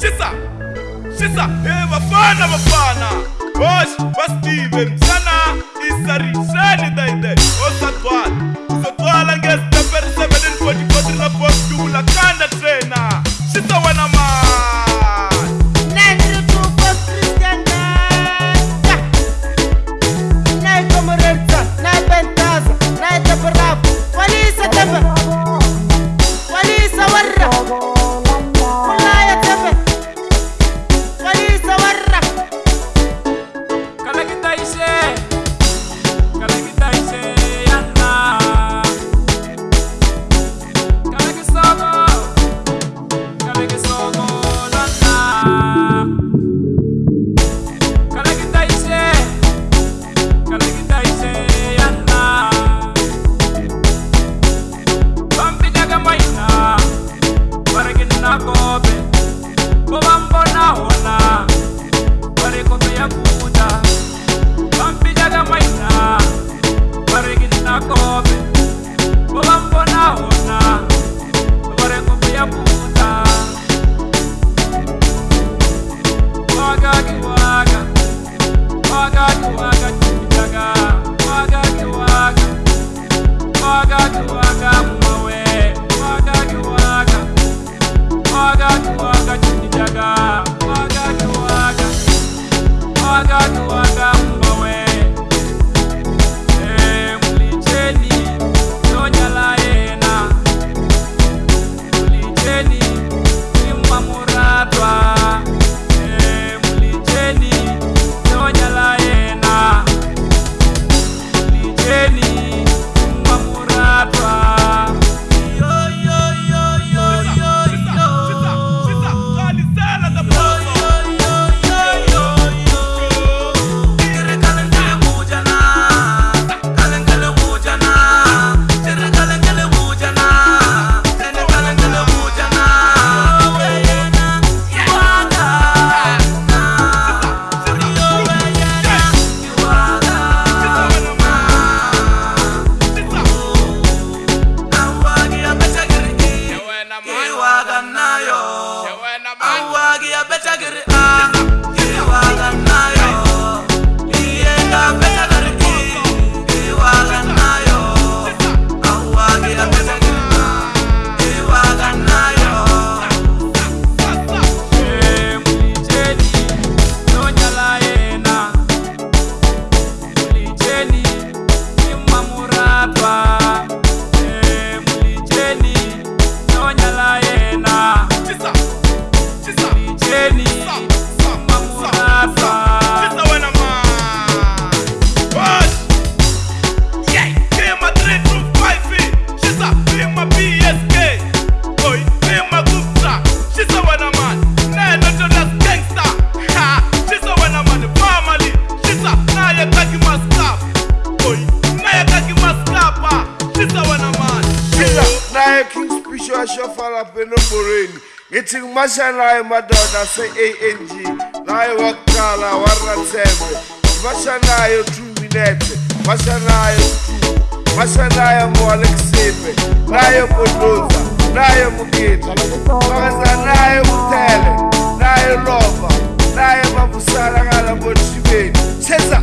shisa shisa hey bafana bafana bosh bastive msana isari shani daide oh. phila naye king spisho ashofa lapha enomborweni ngithi ngumasha naye madoda se-ang naye wakuqala warathembe masha naye two minete masha naye two masha naye moalekisepe naye kodoza naye mugidi makaza naye utele naye lova naye mabusala ngala ngotshibeni seza